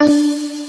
you